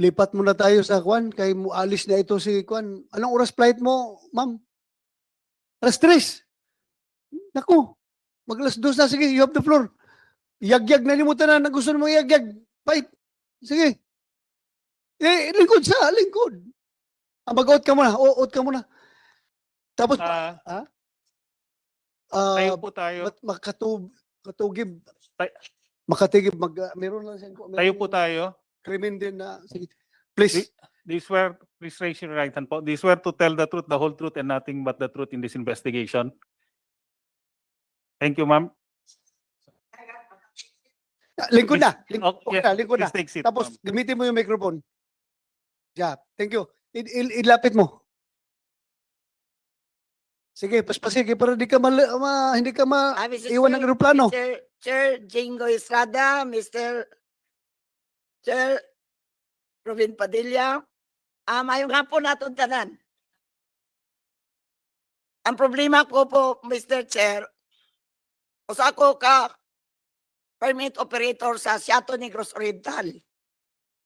lipat muna tayo sa Kwan. Kay mo alis na ito si Kwan. Anong oras flight mo, ma'am? Alas tres. Naku, mag alas dos na. Sige, you have the floor. Yagyag na limutan na na gusto mo yagyag. Fight. Sige. Eh, lingkod sa, lingkod. Ah, mag-out ka muna. O, out ka muna. Tapos, Ah, ah, tayo po tayo. mat- makatub, katugib. Tay- Makatigib, mag, ah, meron lang siyang, meron Tayo po tayo. Krimen din na, sige. Please. Do you swear, please raise your right hand po. Do you swear to tell the truth, the whole truth, and nothing but the truth in this investigation? Thank you, ma'am. Ah, Lingkod na. Ling, Okay, okay na, lingkod na. Seat, Tapos, ma'am. gamitin mo yung microphone. Yeah, thank you. Il- ilapit mo. Sige, paspasige para di ka mal, ma, hindi ka ma, Ah, iwan ng aeroplano. Mr. Chair Jingo Estrada, Mr. Chair Robin Padilla, ah, mayong hapon naton tanan. Ang problema ko po, Mr. Chair, usa ko ka permit operator sa Seattle Negros Oriental.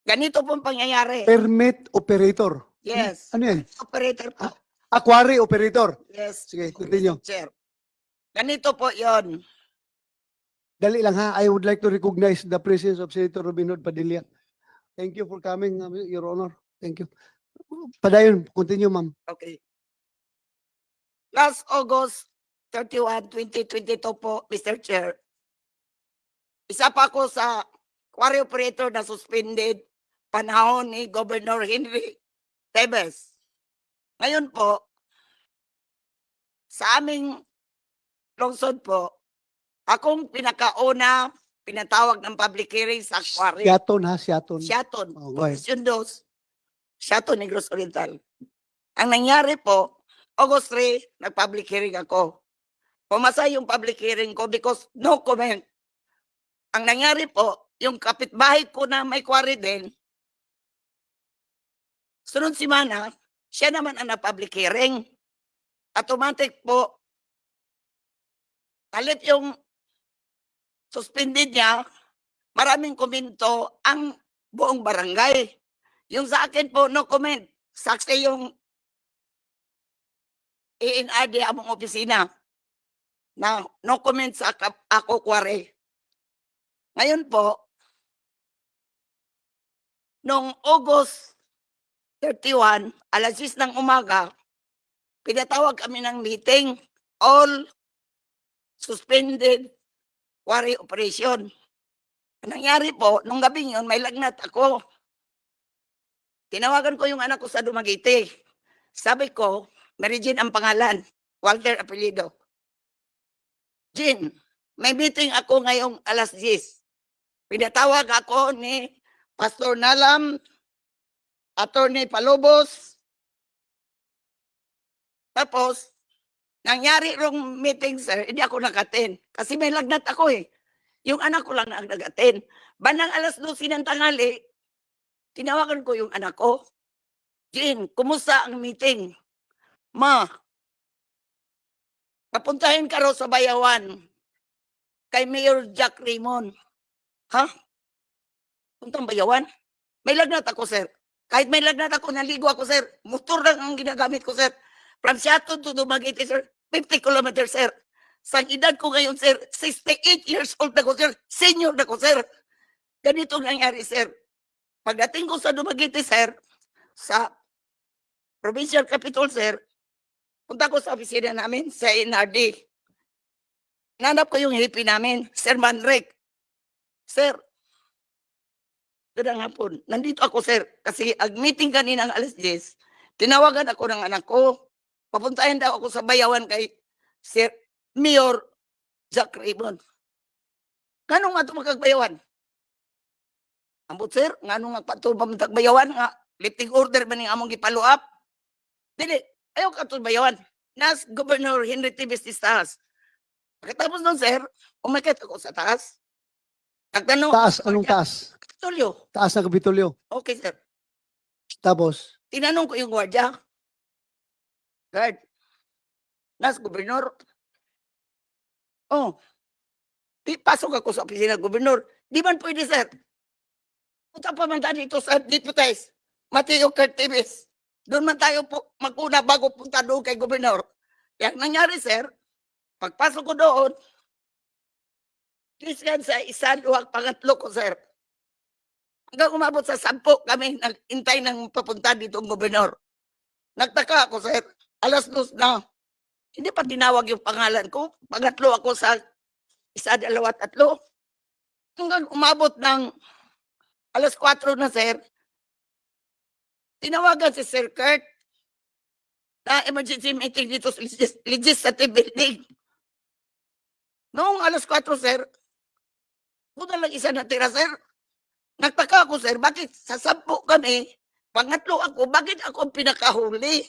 Ganito pong pangyayari. Permit operator. Yes, Ano yan? operator po. Aquary operator. Yes, Sige, continue. Chair. Ganito po yon. Dali lang ha. I would like to recognize the presence of Senator Robin Hood Padilla. Thank you for coming, uh, Your Honor. Thank you. Padayon, continue, ma'am. Okay. Last August 31, 2022 po, Mr. Chair. Isa pa ako sa quarry operator na suspended panahon ni Governor Henry Tebes. Ngayon po, sa aming lungsod po, akong pinakauna pinatawag ng public hearing sa quarry. Siaton ha, Siaton. Siaton. Oh. Posisyon dos. Siaton, Negros Oriental. Ang nangyari po, August 3, nag-public hearing ako. Pumasa yung public hearing ko because no comment. Ang nangyari po, yung kapitbahay ko na may quarry din, sunod simana, siya naman ang na-public hearing. Automatic po, kalit yung suspended niya, maraming komento ang buong barangay. Yung sa akin po, no comment. Saksi yung INRD among opisina na no comment sa ako kware. Ngayon po, noong August 31, alas 6 ng umaga, pinatawag kami ng meeting, all suspended quarry operation. Ang nangyari po, nung gabi yun, may lagnat ako. Tinawagan ko yung anak ko sa Dumaguete. Sabi ko, Mary Jean ang pangalan, Walter Apelido. Jean, may meeting ako ngayong alas 10. Pinatawag ako ni Pastor Nalam, Attorney Palobos. Tapos, nangyari rong meeting, sir, hindi ako nakaten. Kasi may lagnat ako eh. Yung anak ko lang ang nagatin. Bandang alas 12 ng tanghali, tinawagan ko yung anak ko. Jean, kumusta ang meeting? Ma, papuntahin ka raw sa bayawan kay Mayor Jack Raymond. Ha? Puntang bayawan? May lagnat ako, sir. Kahit may lagnat ako, naligo ako, sir. Motor lang ang ginagamit ko, sir. From Seattle to Dumaguete, sir. 50 kilometers, sir. Sa edad ko ngayon, sir, 68 years old na ko, sir. Senior na ko, sir. Ganito ang nangyari, sir. Pagdating ko sa Dumaguete, sir, sa provincial capital, sir, punta ko sa opisina namin sa NRD. Nanap ko yung hippie namin, Sir Manrek. Sir, Gandang hapon. Nandito ako, sir. Kasi ag meeting kanina ng alas 10, tinawagan ako ng anak ko. Papuntahin daw ako sa bayawan kay Sir Mayor Jack Raymond. Ganong nga ito magkagbayawan? Ambot, sir, nga pato bayawan nga lifting order ba ni among gipalo up? Dili, ayaw ka ito bayawan. Nas Governor Henry T. Bestistas. Pagkatapos nun, sir, umakit ako sa taas. Nagtanong Taas, anong taas? Tulyo. Taas ng Kapitolyo. Okay, sir. Tapos, Tinanong ko yung gwardiya. Guard. Nas, gobernador. Oh. Di, pasok ako sa opisina ng gobernador. Di man pwede, sir. Punta pa man tayo dito sa Deputies, Mateo Curtives. Doon man tayo po maguna bago punta doon kay Gobernador. Yang nangyari, sir, pagpasok ko doon, Christian sa isa, duwag, pangatlo ko, sir. Hanggang umabot sa sampo kami nag-intay ng papunta dito ang gobernador. Nagtaka ako, sir. Alas dos na. Hindi pa tinawag yung pangalan ko. Pangatlo ako sa isa, dalawa, tatlo. Hanggang umabot ng alas 4 na, sir. Tinawagan si Sir Kurt na emergency meeting dito sa legis- legislative building. Noong alas 4, sir, buta lang isa natira, sir. Nagtaka ako, sir, bakit sa sampu kami, pangatlo ako, bakit ako pinakahuli?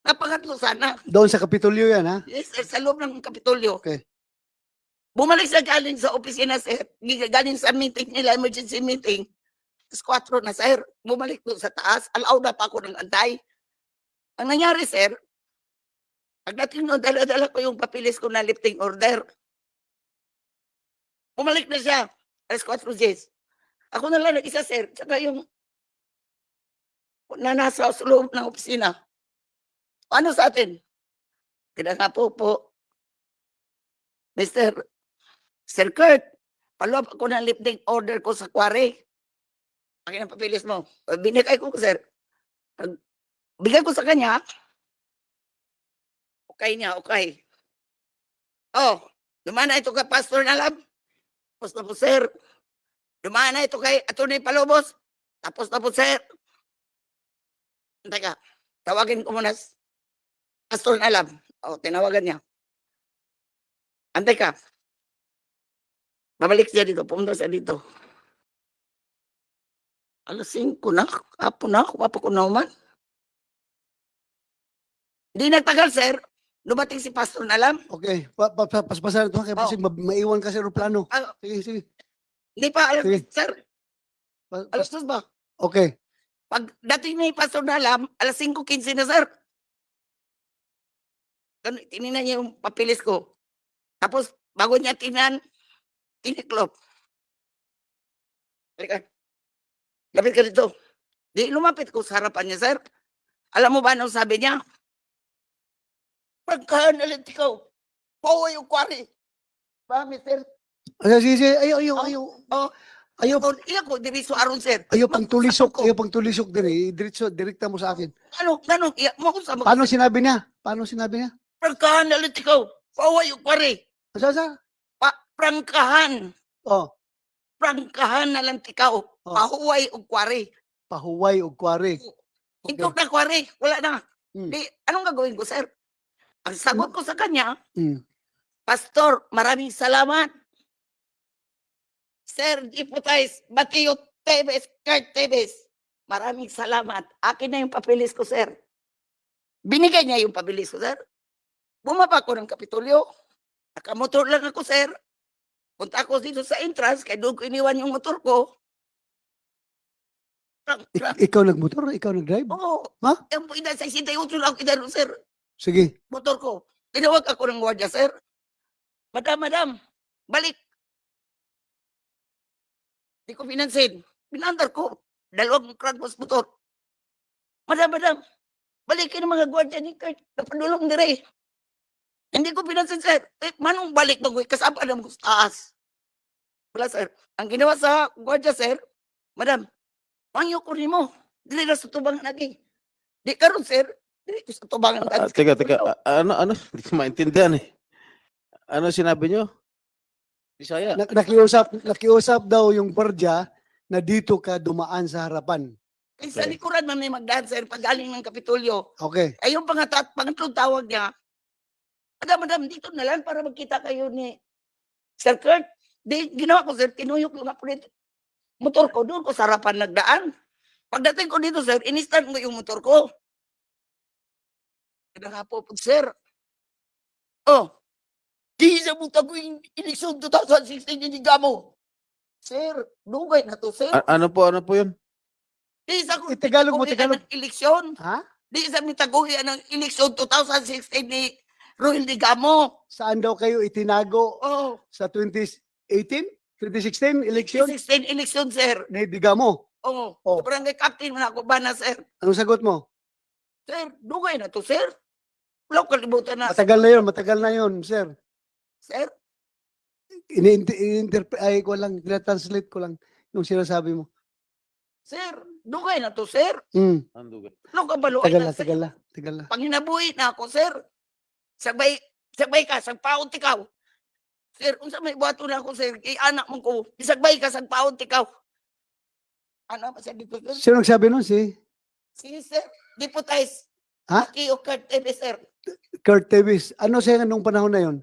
Na pangatlo sana. Doon sa Kapitolyo yan, ha? Yes, sir, sa loob ng Kapitolyo. Okay. Bumalik sa galing sa opisina, sir. Galing sa meeting nila, emergency meeting. Tapos 4 na, sir. Bumalik doon sa taas. Alaw na pa ako ng antay. Ang nangyari, sir, pagdating noon, dala-dala ko yung papilis ko na lifting order. Bumalik na siya. Alas 4 days. Ako na lang nag-isa, sir. Tsaka yung na nasa sa loob ng opisina. Ano sa atin? Kaya nga po po, Mr. Sir Kurt, up ako ng lifting order ko sa quarry. Akin ang papilis mo. Binigay ko, sir. Bigay ko sa kanya, okay niya, okay. Oh, dumaan na ito kay Pastor Nalab. Tapos na po, sir. Dumaan na ito kay Atty. Palobos. Tapos na po, sir. Teka, tawagin ko muna Pastor Nalab. O, tinawagan niya. Antay ka. Babalik siya dito. Pumunta siya dito. Alas 5 na. Apo na. Wapa ko na uman. Hindi nagtagal, sir. Dumating si Pastor Nalam. Okay. Pa, pa, pa, paspasan ito, kaya Oh. kasi ma- maiwan kasi aeroplano. Ah. Sige, sige. Hindi pa alas, Sige. sir. Pa- pa- Alas dos ba? okay. Pag dating ni Pastor Nalam, alas 5.15 na, sir. Tinignan niya yung papilis ko. Tapos, bago niya tinan, tiniklop. Halika. Lapit ka dito. Di lumapit ko sa harapan niya, sir. Alam mo ba anong sabi niya? Pagkahan ulit ikaw. Pauwi yung kwari. Ba, mister? Ay, sige, sige. Ayaw, ayaw, ayaw. Oh. Ayaw, Oh, ilan ko, diriso aron, sir. ayaw pang tulisok. Ako. Ayaw pang tulisok din eh. Diretso, direkta mo sa akin. Ano, ganun, iya mo ko sa Paano sinabi niya? Paano sinabi niya? Prangkahan ulit ikaw. Pauwi yung kwari. Asa, asa? Pa, prangkahan. Oh, Prangkahan na lang tikaw. Oh. Pahuway og kwari. pahuway o kwari. Okay. Na kwari. Wala na. Hmm. Di, anong gagawin ko, sir? Ang sagot ko sa kanya, Mm. Pastor, maraming salamat. Sir Deputize Mateo Tevez, Kurt Tevez, maraming salamat. Akin na yung papilis ko, sir. Binigay niya yung papilis ko, sir. Bumaba ko ng Kapitolyo. Nakamotor lang ako, sir. Punta ako dito sa entrance, kaya doon ko iniwan yung motor ko. Prang- Ik- prang- ikaw nagmotor? Ikaw nagdrive? Oo. Ha? Yung po, ina, sa 68 lang ako inano, sir Sige. motor ko. Tinawag ako ng gwardiya, sir. Madam, madam, balik. Di ko pinansin. Pinandar ko. Dalawang crankbus motor. Madam, madam, balikin ang mga gwardiya ni Kurt. Napadulong dire. Hindi ko pinansin, sir. Eh, manong balik bagoy? Kasama na mo sa taas. Wala, sir. Ang ginawa sa gwardiya, sir, madam, mangyo ko rin mo. Dili na sa tubangan lagi. Di karon sir. Dili ko sa tubangan Ah, lagi. teka, teka. Ah, ano, ano? Hindi ko maintindihan eh. Ano sinabi nyo? Bisaya. Na- nakiusap, nakiusap daw yung gwardiya na dito ka dumaan sa harapan. Eh, sa likuran man may magdaan, sir, pag galing ng Kapitolyo. Okay. Ay, yung pangatat, pangatlong tawag niya, Madam, madam, dito na lang para magkita kayo ni Sir Kurt. Di, ginawa ko, sir, tinuyok po dito. Motor ko, doon ko sa harapan nagdaan. Pagdating ko dito, sir, inistan ko yung motor ko. Kaya nga po, sir. Oh, di sa buta ko yung eleksyon 2016 yung mo. Sir, dugay na to, sir. A- ano po, ano po yun? Di sa ko, Eh, Tagalog mo, Tagalog. ng eleksyon. Ha? Di sa mitaguhian ng eleksyon 2016 ni Roel Digamo. Saan daw kayo itinago Oh, sa 2018? 2016 election 2016 election, sir. ni Digamo? Oo, Oh. barangay captain man ako ba na, sir? Anong sagot mo? Sir, dugay na to, sir. Wala ko kalimutan na, Matagal na yun, matagal na yun, sir. sir. Ini-interpret, ay ko lang, translate ko lang yung sinasabi mo. Sir, dugay na to, sir. Hmm, Andugan. Wala ka balo. tagal na, tagal na, tagal na. Panginabuhi na ako, sir. Sagbay, sagbay ka, sagpaon tikaw. Sir, unsa may buhato na ako, sir, kay anak mo ko, isagbay ka, sagpaon tikaw. Ano ba sa sir? Sino nagsabi nun? Si Si, sir, deputize. Ha? Aki o Kurt TV, sir. Kurt Davis. Ano siya nung panahon na yun?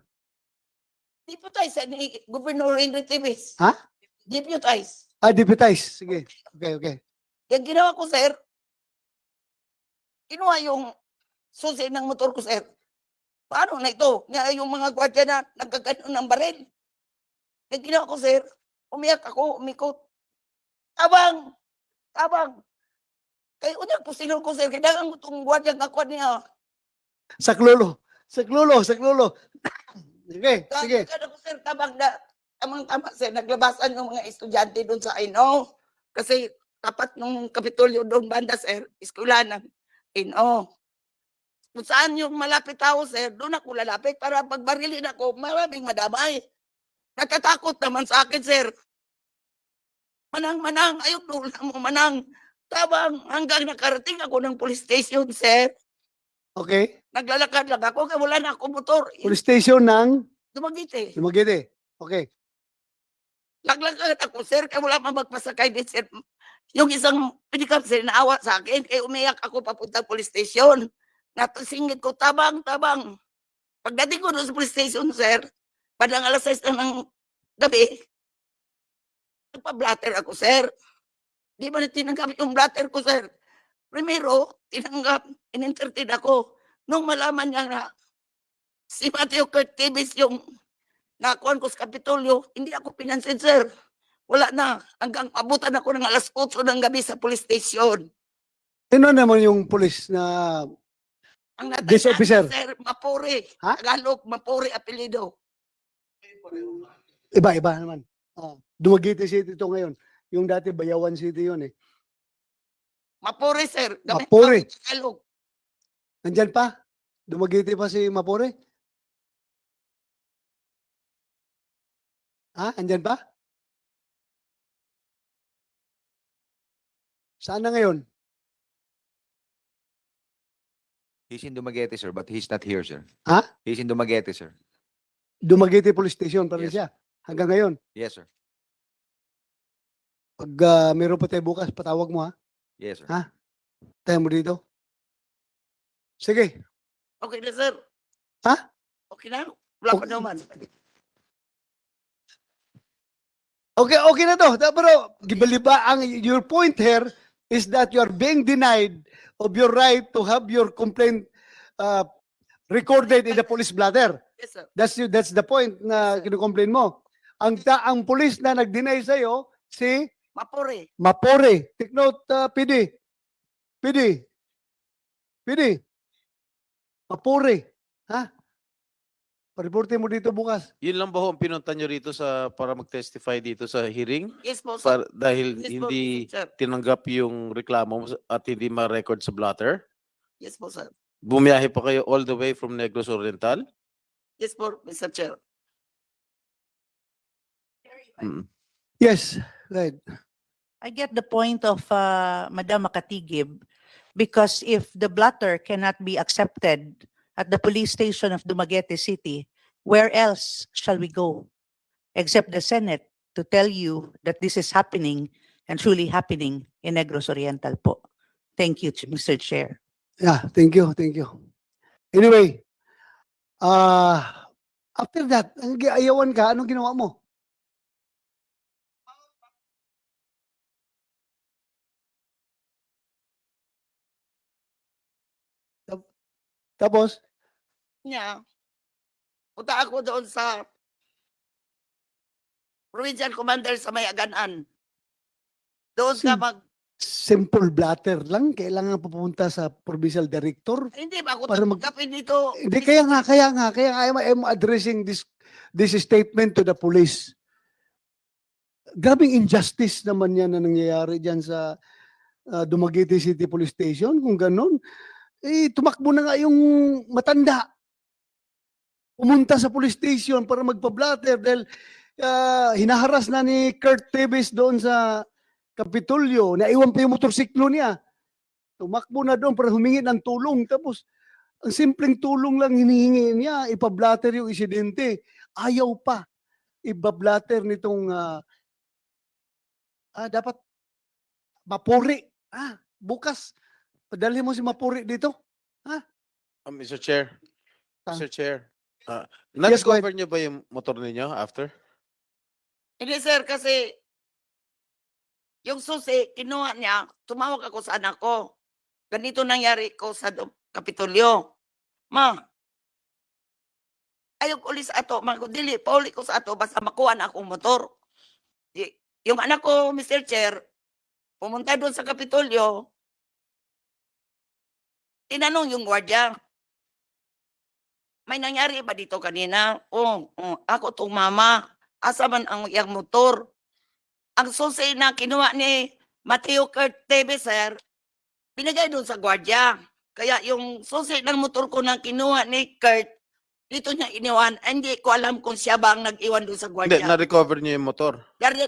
Deputize ni Governor Henry Tivis. Ha? Deputize. Ah, deputize. Sige. Okay, okay. Yung ginawa ko, sir, kinuha yung susi ng motor ko, sir. Paano na ito? Nga yung mga gwardiya na nagkaganon ng baril. Yung ginawa ko, sir, umiyak ako, umikot. Tabang! Tabang! Kaya unyag po sinul ko, sir, kailangan ko itong gwardiya nga kwan niya. Saklolo. Saklolo, saklolo. sige, sige. Kaya ko, sir, tabang na, tamang tama, sir, naglabasan yung mga estudyante doon sa Ino. Kasi tapat nung kapitulyo doon banda, sir, eskwelanan. Ino. Kung saan yung malapit tao, sir, doon ako lalapit para pagbarilin ako, maraming madamay. Natatakot naman sa akin, sir. Manang, manang, ayok doon lang mo, manang. Tabang, hanggang nakarating ako ng police station, sir. Okay. Naglalakad lang ako, kaya wala na akong motor. Police station ng Dumagiti. Dumaguete. Okay. Laglagad ako, sir, kaya wala man magpasakay din, sir. Yung isang pinikap, sir, naawa sa akin, kaya umiyak ako papunta police station. Natasingit ko, tabang, tabang. Pagdating ko doon sa police station, sir, padang alas 6 na ng gabi, nagpa-blatter ako, sir. Di ba na tinanggap yung blatter ko, sir? Primero, tinanggap, in-entertain ako. Nung malaman niya na si Matthew Kurt Tibis yung nakuhan ko sa Kapitolyo, hindi ako pinansin, sir. Wala na. Hanggang abutan ako ng alas 8 ng gabi sa police station. Sino naman yung police na Ang This natandaan ko, officer? Sir, Mapuri. Ha? Tagalog, Mapuri apelido. iba-iba naman? Oh, Dumaguete City ito ngayon. Yung dati Bayawan City yun eh. Mapuri, sir. Gamit Mapuri. ang Tagalog. Nandyan pa? Dumaguete pa si Mapore? Ha? Andyan pa? Saan na ngayon? He's in Dumaguete, sir, but he's not here, sir. Ha? He's in Dumaguete, sir. Dumaguete Police Station pa rin Yes. siya. Hanggang ngayon. Yes, sir. Pag ah, meron pa tayo bukas, patawag mo ha. Yes, sir. Ha? Tayo mo dito. Sige. Okay na, sir. Ha? Okay na. Wala pa Okay. naman. Okay, okay na to. Da- Pero, gibaliba, ang, your point here is that you are being denied of your right to have your complaint uh, recorded in the police blatter. Yes, sir. That's you, that's the point na kinukomplain mo. Ang ta ang police na nag-deny sa si Mapuri. Mapore. Take note, uh, PD. PD. PD. Mapore. Ha? Pariporte mo dito bukas. Yun lang ba ho ang pinunta nyo rito sa para mag-testify dito sa hearing? Yes po, sir. Para, dahil Yes po, hindi sir. tinanggap yung reklamo mo at hindi ma-record sa blotter? Yes po, sir. Bumiyahe pa kayo all the way from Negros Oriental? Yes po, Mr. Chair. Mm. Yes. Right. I get the point of uh, Madam Makatigib because if the blotter cannot be accepted at the police station of Dumaguete City, where else shall we go except the Senate to tell you that this is happening and truly happening in Negros Oriental po. Thank you, Mr. Chair. Yeah, thank you, thank you. Anyway, uh, after that, ayawan ka, anong ginawa mo? Tapos, Niya. Punta ako doon sa provincial commander sa Mayaganan. Doon ka Sim- mag... simple blatter lang, kailangan pupunta sa provincial director. Hindi ba ako Para mag- dito? Hindi, kaya nga, kaya nga, kaya nga, I'm, I'm addressing this, this statement to the police. grabing injustice naman yan na nangyayari dyan sa ah, Dumaguete City Police Station. Kung ganun, eh, tumakbo na nga yung matanda. Pumunta sa police station para magpa-blatter dahil ah, hinaharas na ni Kurt Tevez doon sa Kapitolyo. Naiwan pa yung motorsiklo niya. Tumakbo na doon para humingi ng tulong. Tapos, ang simpleng tulong lang hinihingi niya, ipablatter yung insidente. Ayaw pa ibablatter nitong ah, ah, dapat mapuri. Ah, bukas, padali mo si mapuri dito. Uh, Mr. Chair, Ah. Mr. Chair, uh, Yes, go ahead. na-discover niyo ba yung motor ninyo after? Hindi sir, kasi yung susi, kinuha niya, tumawag ako sa anak ko. Ganito nangyari ko sa Kapitolyo. Ma, ayaw ko ulit sa ato, ma, dili, pauli ko sa ato, basta makuha na akong motor. Yung anak ko, Mr. Chair, pumunta doon sa Kapitolyo, tinanong yung gwardiya, may nangyari ba dito kanina? Oo, oh, ako tong mama. Asa man ang iyang motor? Ang susi na kinuha ni Mateo Kurt Tevez, sir, binigay doon sa gwardiya. Kaya yung susi ng motor ko na kinuha ni Kurt, dito niya iniwan. Hindi ko alam kung siya ba ang nag-iwan doon sa Hindi, gwardiya. na-recover niyo yung motor.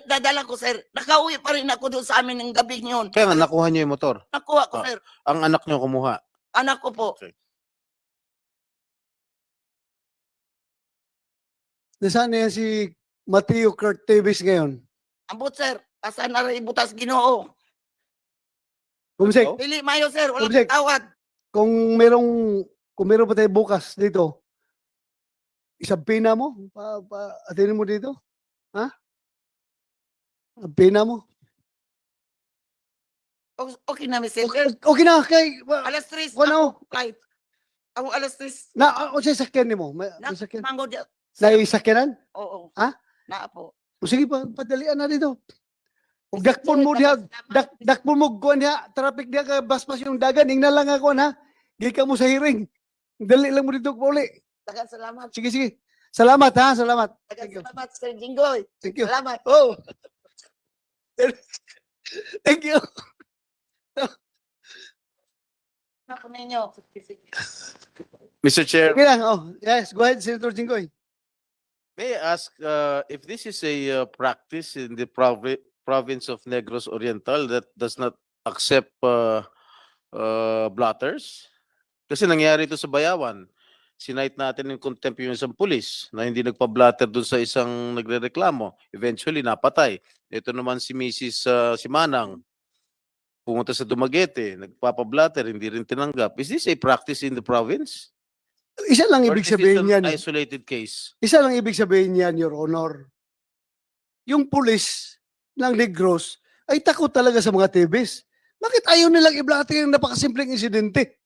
Dadala ko, sir. Nakauwi pa rin ako doon sa amin ng gabi yun. Kaya nga, nakuha niyo yung motor. Nakuha ko, Ah. sir. Ang anak niyo kumuha. Anak ko po. Nasaan na yan si Mateo Kurt Tevez ngayon? Ambot, sir. Asa na rin butas ginoo. Kumsek. Pili mayo, sir. Walang Object. tawad. kung merong kung meron pa tayo bukas dito, isang pina mo, pa, pa, atinin mo dito. Ha? Ang pina mo. Okay na, Mr. Okay, okay na, kay, wa- Alas 3. Wala, Flight. Ako alas 3. na, o sa sakyan ni mo, may, Na, may sakyan. mango dyan. Na isakyanan? Oo. Ha? Na po. O sige pa, padalian na dito. O dakpon mo diha, dak, dakpon mo kuan diha, traffic diha ka baspas yung dagan, ingna lang ako na. Gika mo sa hearing. Dali lang mo dito pauli. Dagan salamat. Sige, sige. Salamat ha, salamat. Dagan Thank you. salamat, Sir Jinggoy. Thank you. Salamat. Oh. Thank you. Ako ninyo. Mr. Chair, Okay lang. Oh, yes, go ahead, Senator Jinggoy. may I ask uh, if this is a uh, practice in the provi- province of Negros Oriental that does not accept uh, uh, blotters? Kasi nangyari ito sa Bayawan. Sinight natin in contempt yung isang pulis na hindi nagpa-blatter dun sa isang nagrereklamo. Eventually, napatay. Ito naman si Mrs. uh, si Manang. Pumunta sa Dumaguete, nagpapa-blatter, hindi rin tinanggap. Is this a practice in the province? Isa lang Or ibig sabihin an yan. isolated case? Isa lang ibig sabihin yan, Your Honor. Yung pulis ng Negros ay takot talaga sa mga tibis. Bakit ayaw nilang i-blatter yung napakasimpleng insidente?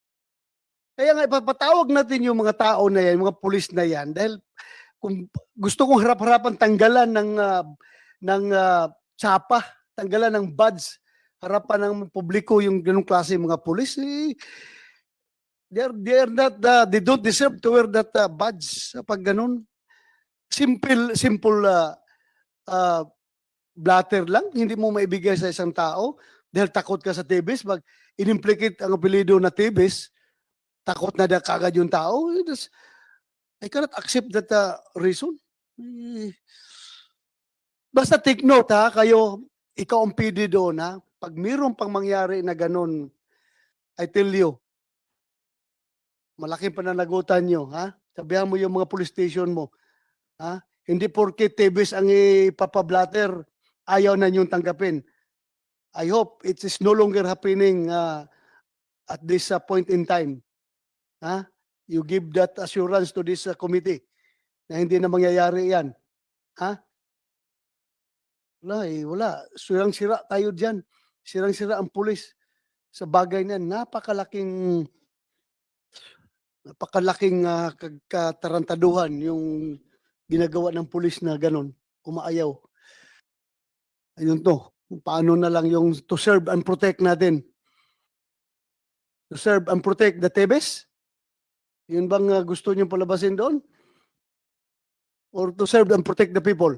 Kaya nga ipapatawag natin yung mga tao na yan, mga pulis na yan, dahil kung gusto kong harap-harapan tanggalan ng ah, ng ah, tsapa, tanggalan ng badge, harapan ng publiko yung ganung klase mga pulis, eh, they're, they're not, ah, they don't deserve to wear that ah, badge pag ganun. Simple, simple ah, ah, blatter lang, hindi mo maibigay sa isang tao dahil takot ka sa tibis, mag inimplicate ang apelido na tibis, takot na kagad yung tao. Is- I cannot accept that uh, reason. Eh, Basta take note ha, kayo, ikaw ang PD doon ha, pag mayroon pang mangyari na ganun, I tell you, malaking pananagutan nyo, ha? Sabihan mo yung mga police station mo, ha? Hindi porke tibis ang ipapablatter, ayaw na niyong tanggapin. I hope it is no longer happening uh, at this uh, point in time. Ha? You give that assurance to this uh, committee na hindi na mangyayari yan. Ha? Wala eh, wala. Sirang-sira tayo dyan. Sirang-sira ang pulis sa bagay na napakalaking napakalaking uh, katarantaduhan yung ginagawa ng pulis na ganun, umaayaw. Ayun to, paano na lang yung to serve and protect natin. To serve and protect the Tebes? Yun bang uh, gusto nyo palabasin doon? Or to serve and protect the people?